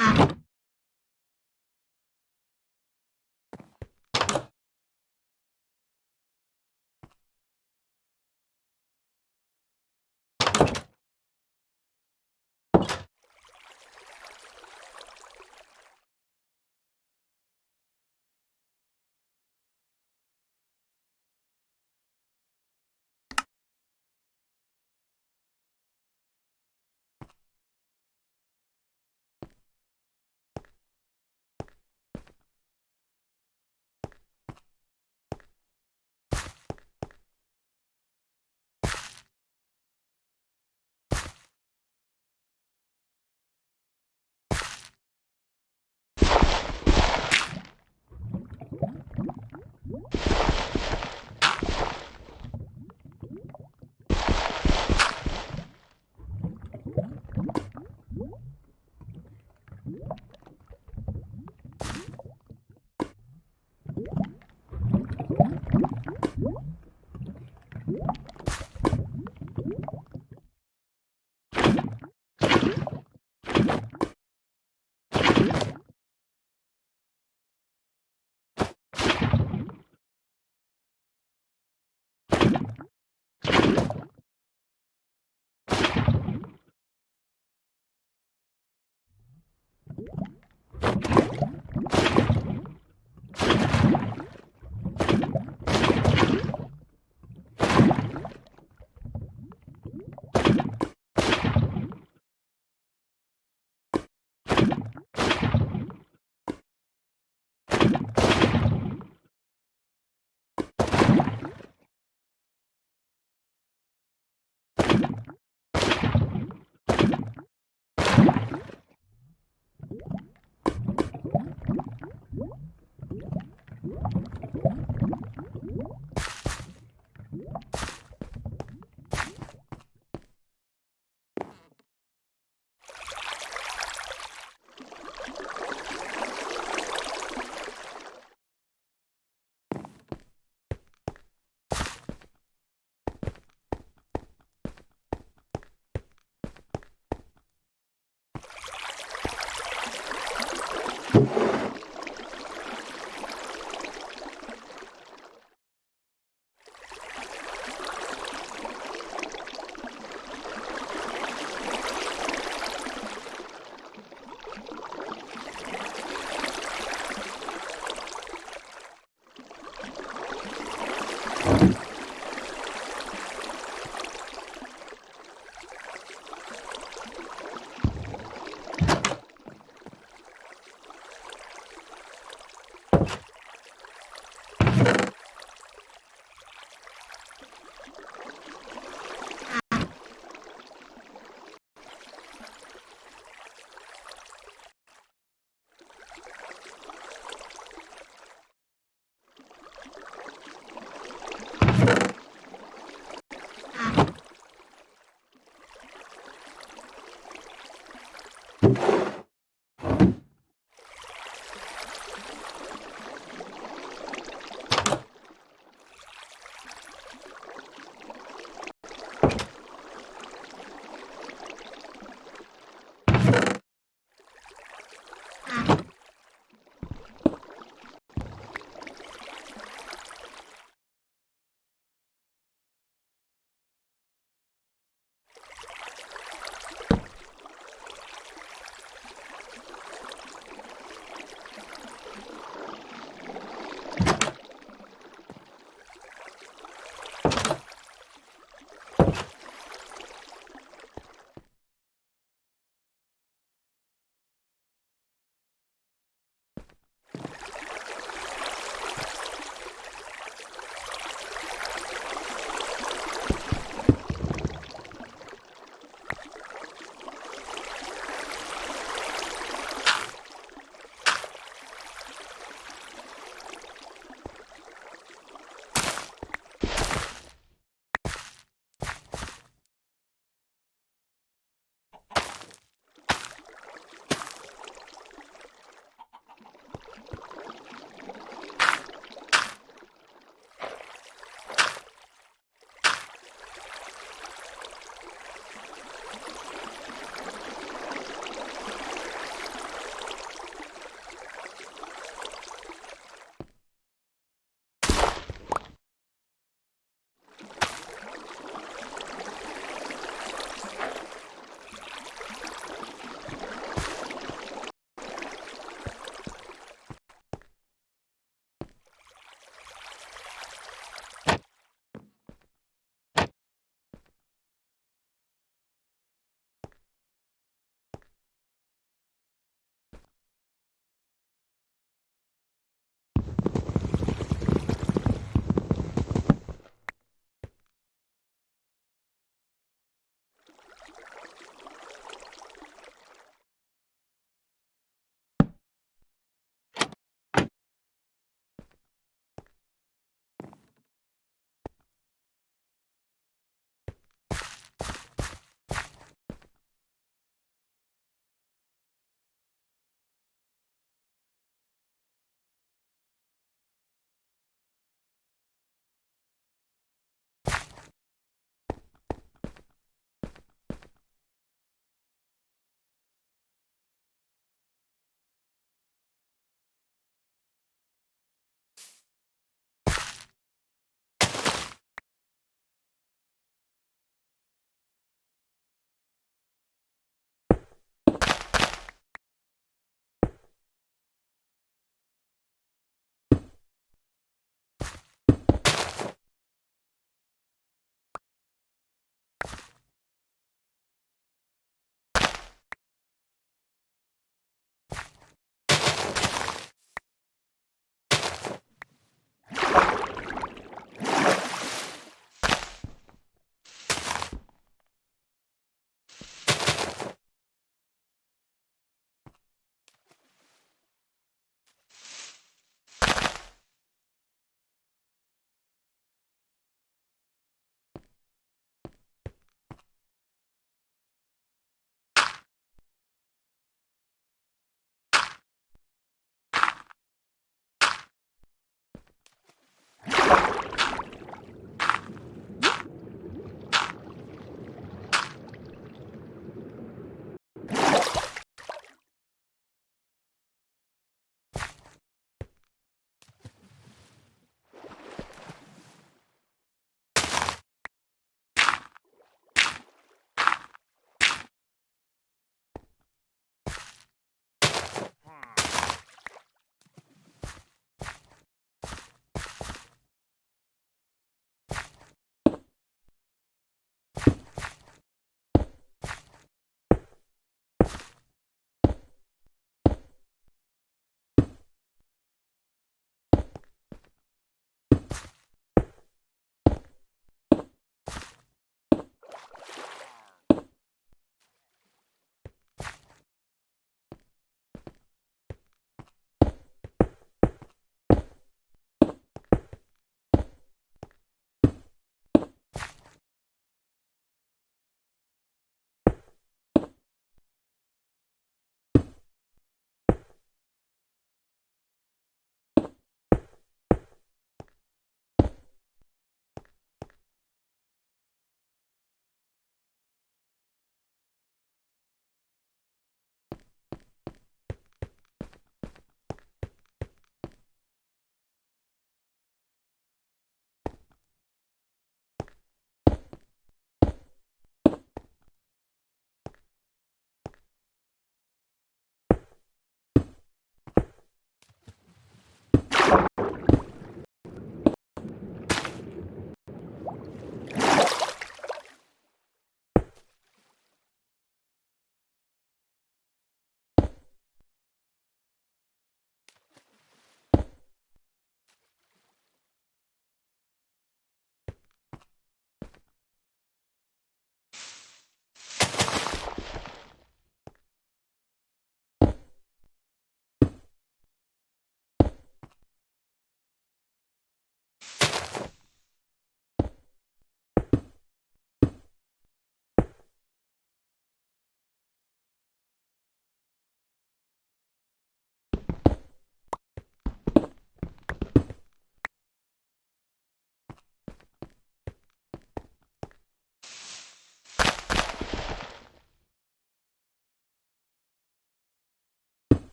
you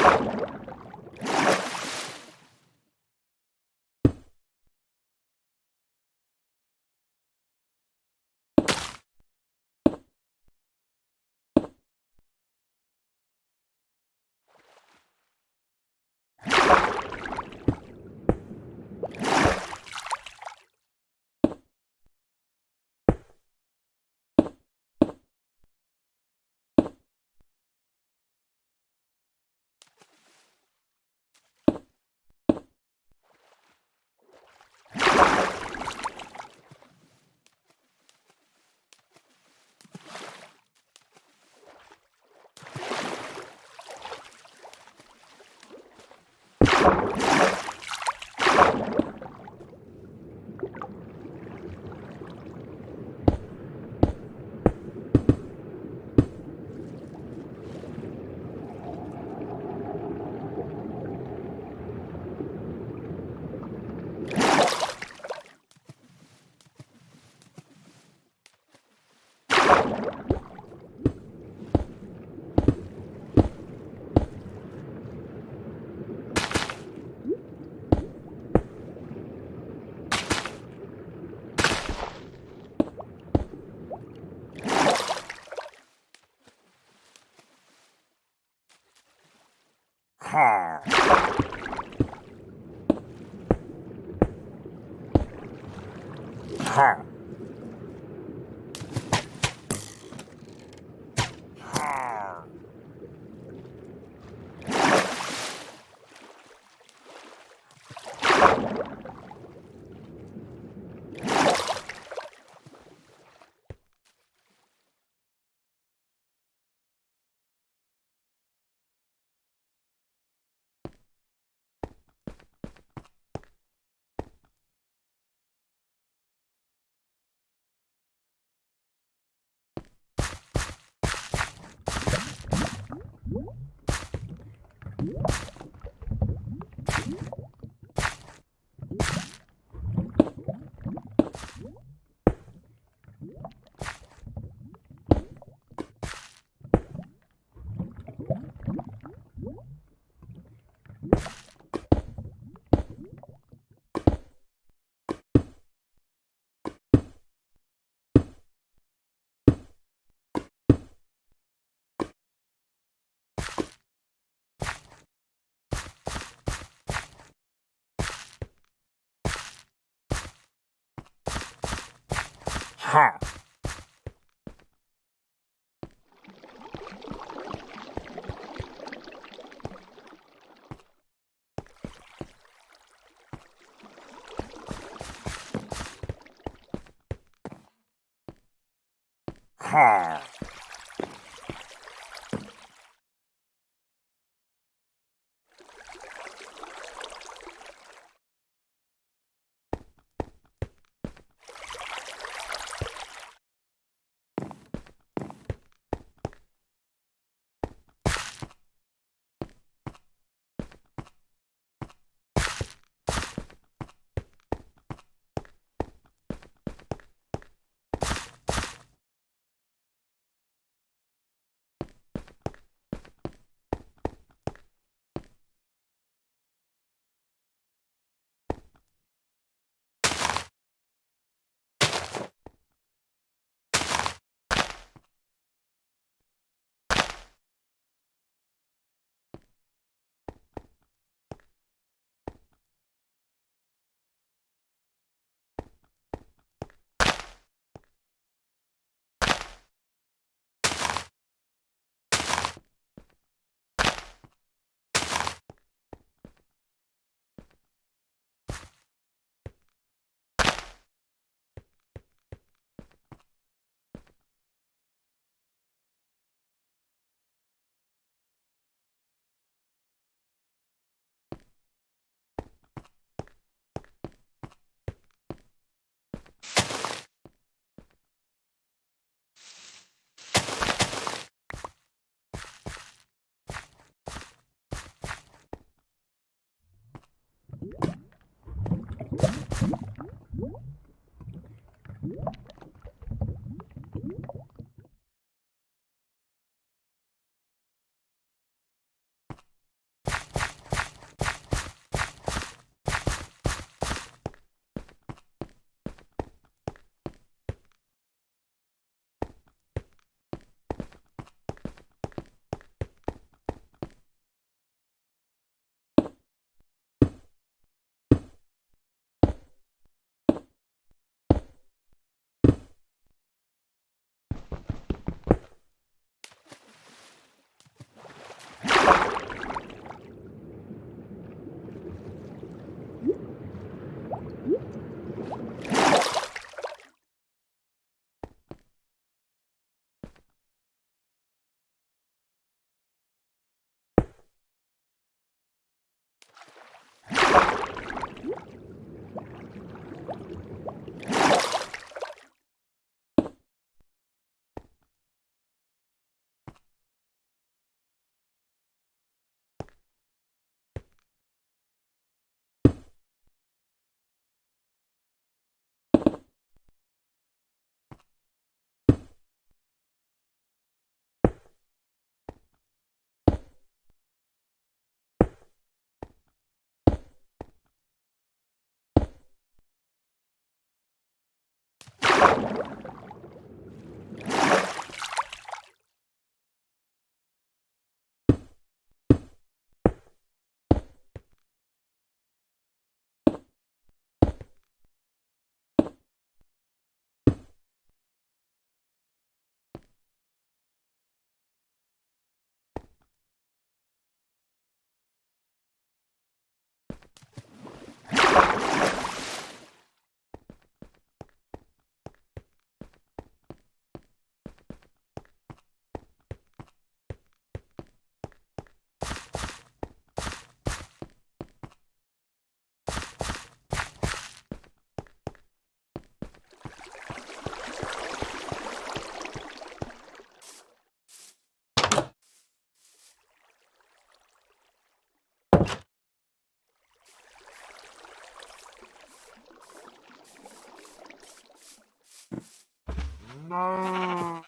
Ha! Ha! Ha! Ha! Ha! No.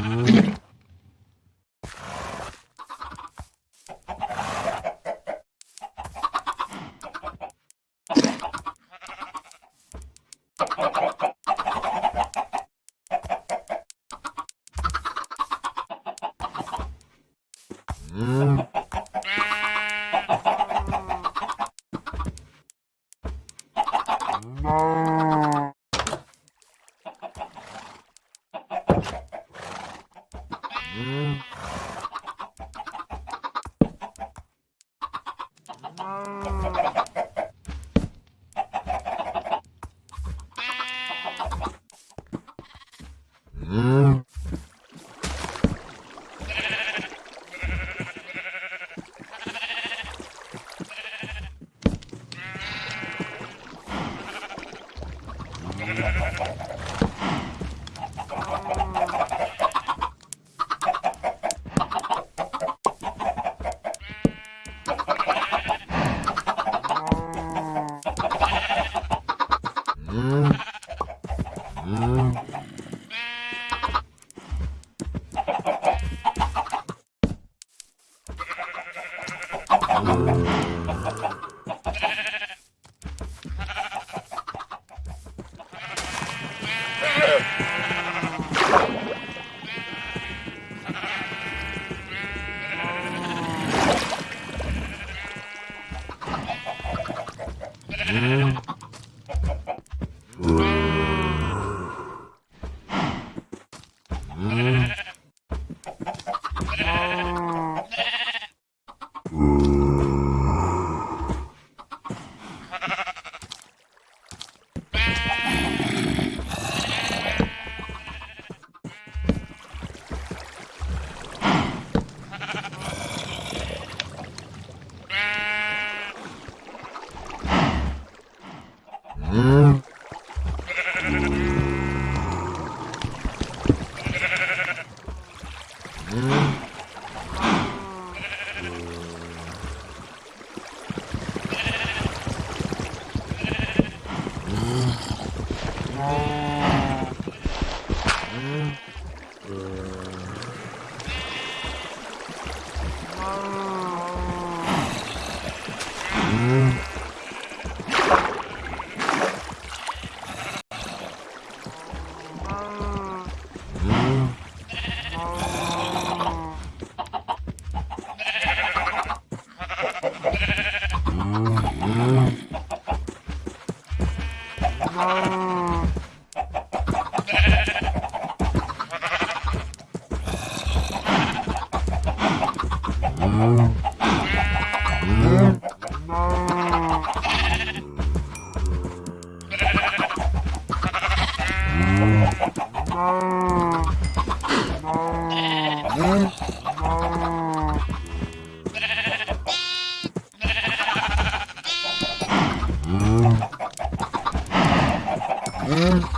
Okay. Yeah.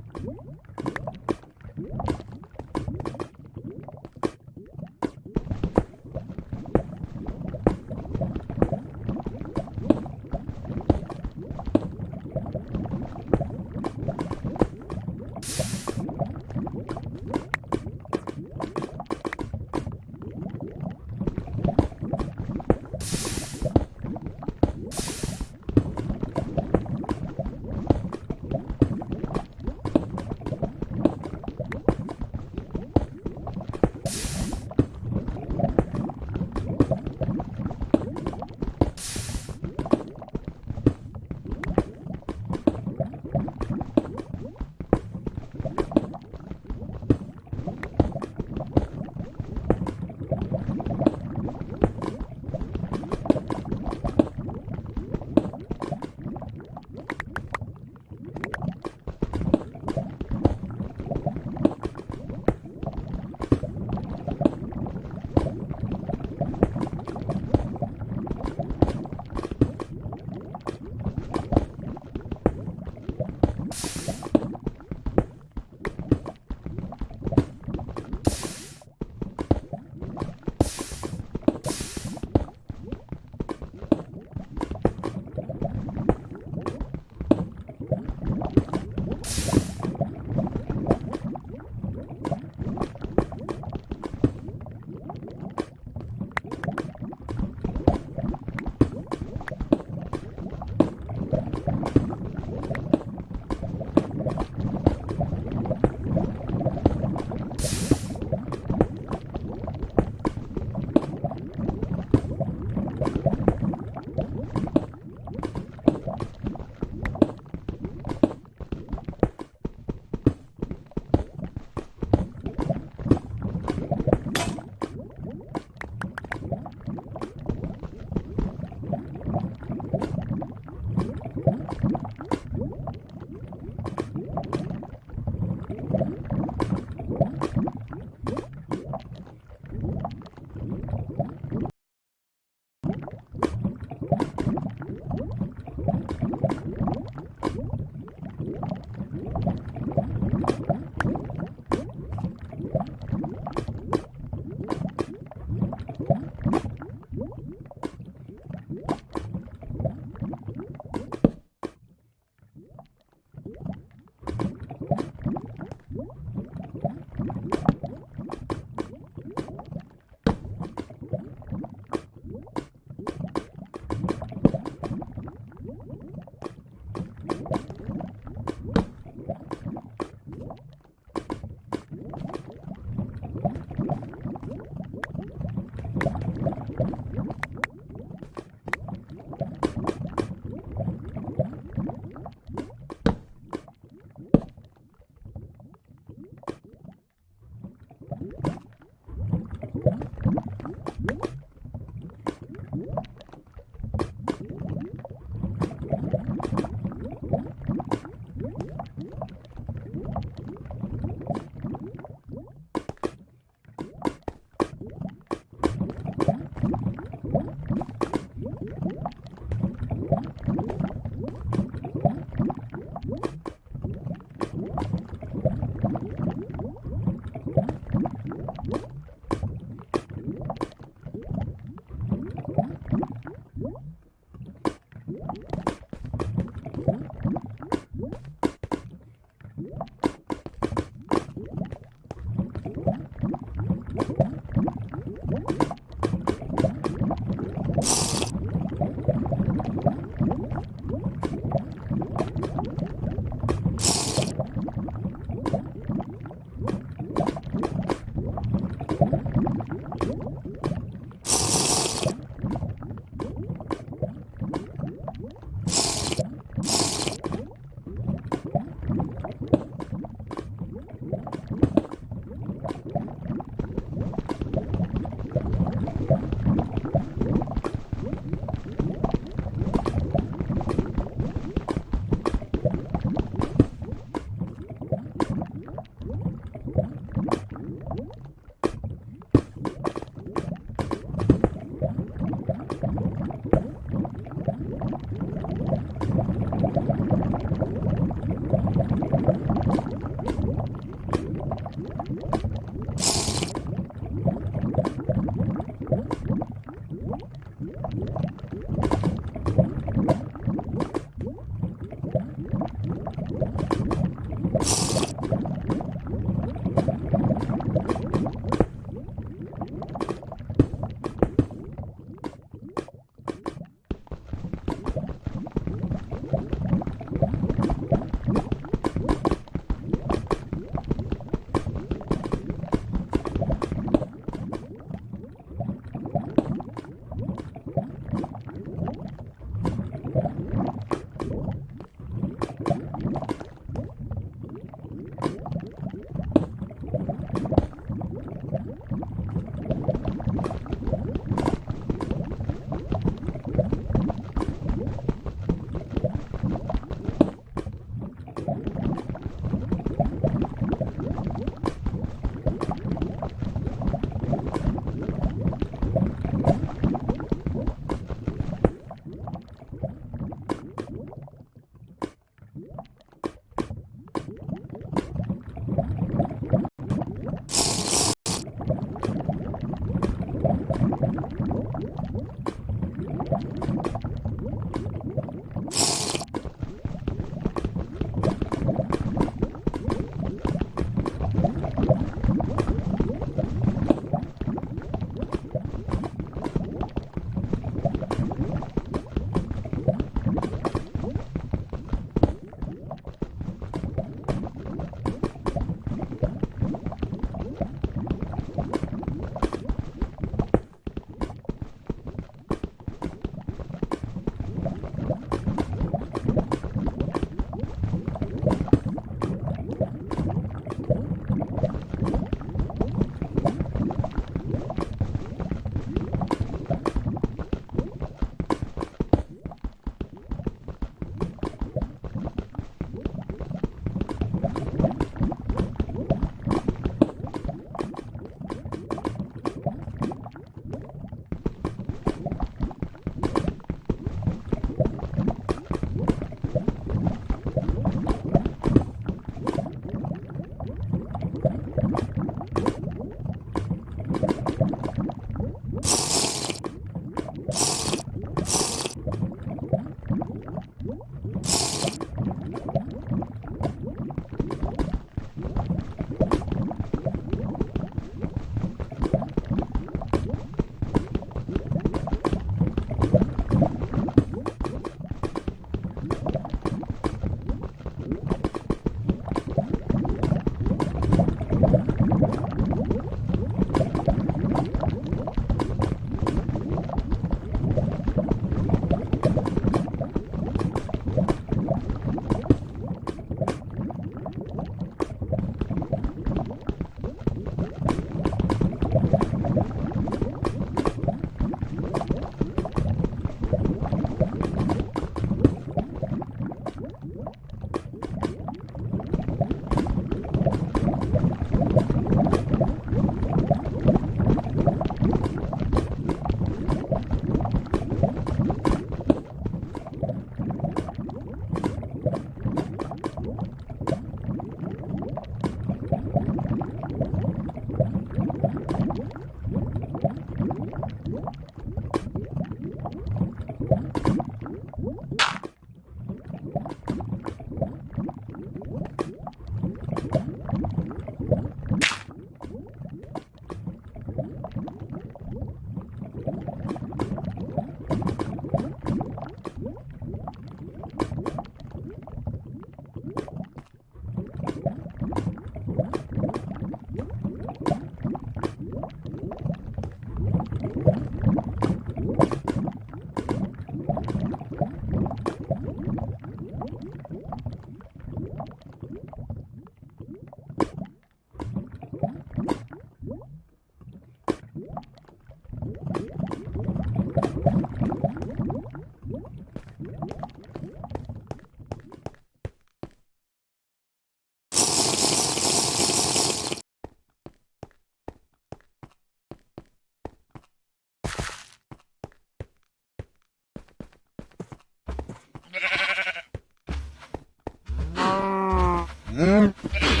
Yeah.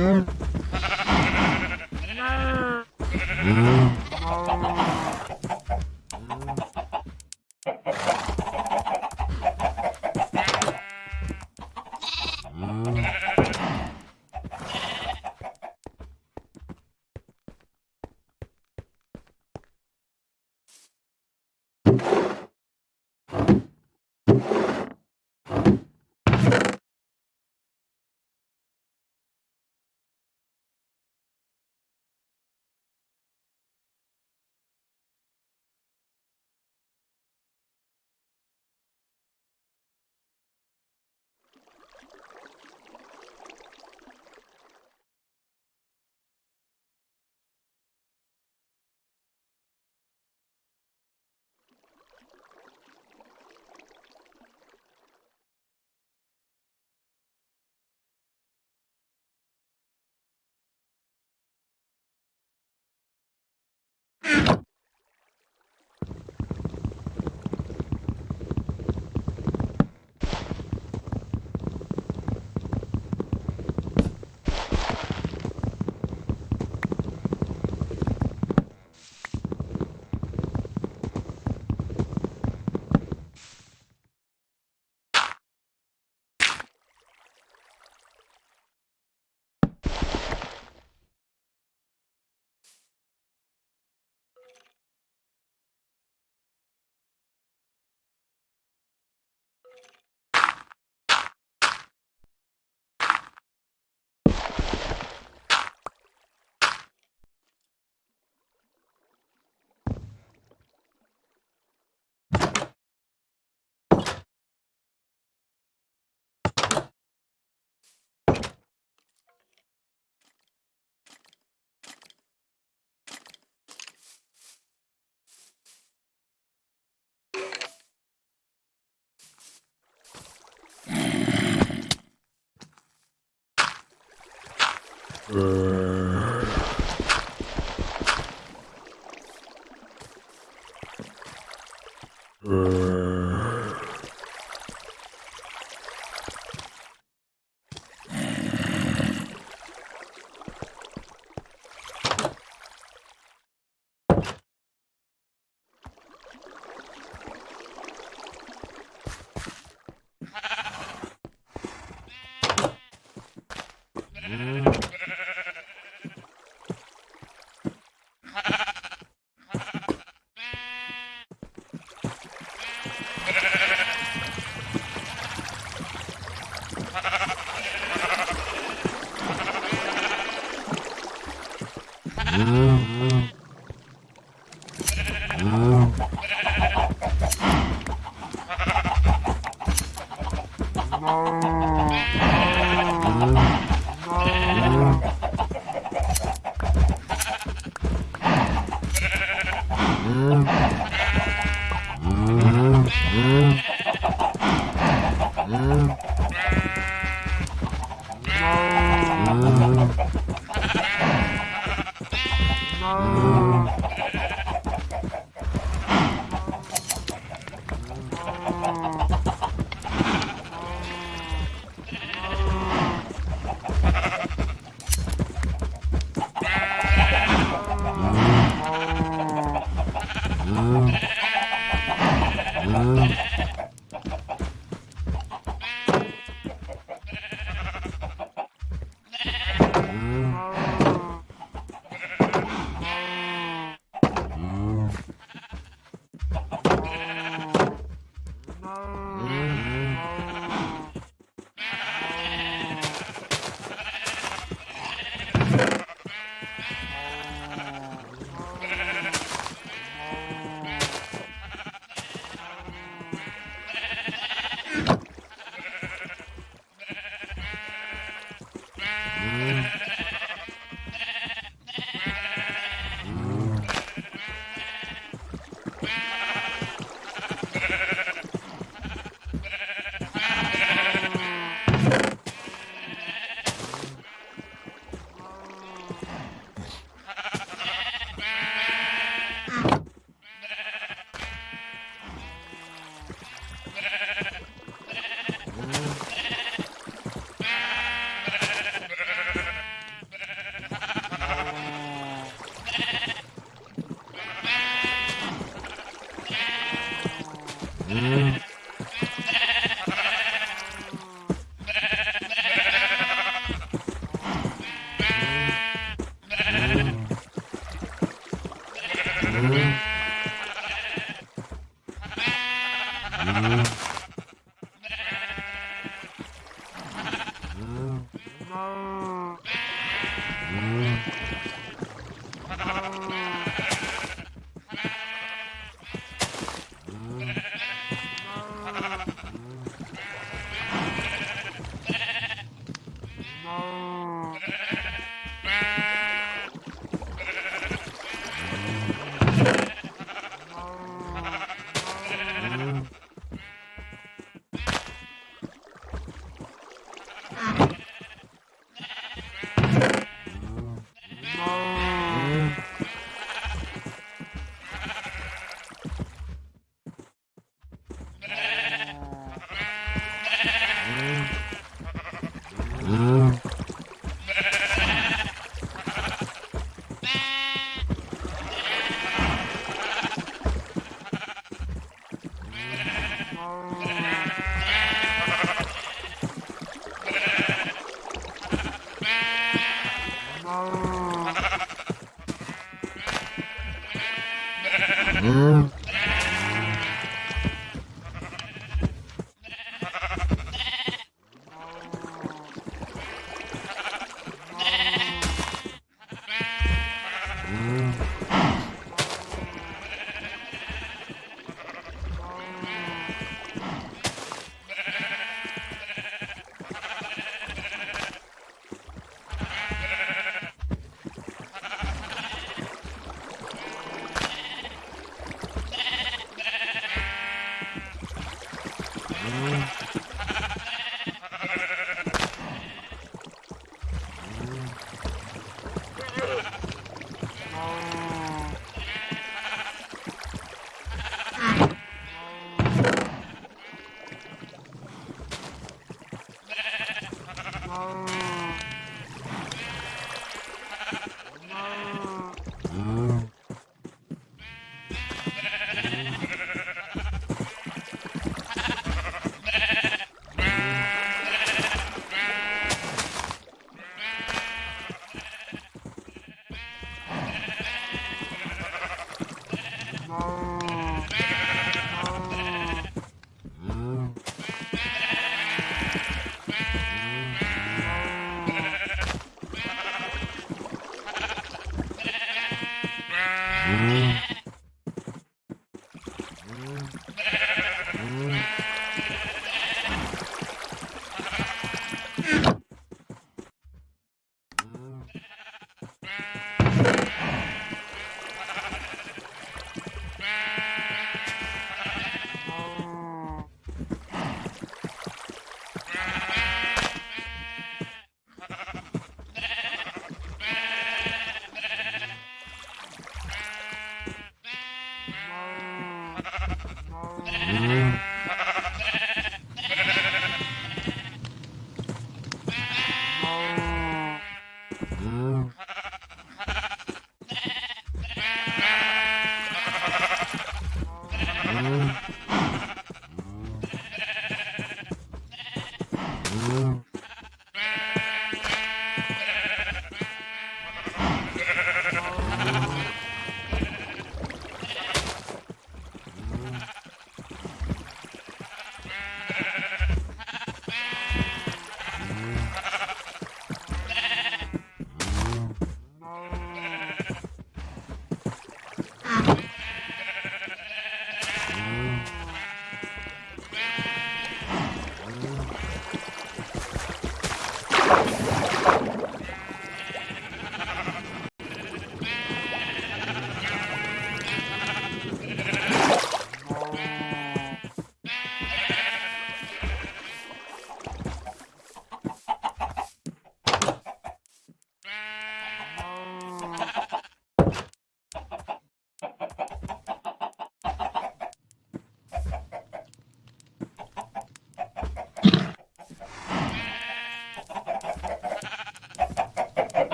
Mm-hmm. Uh...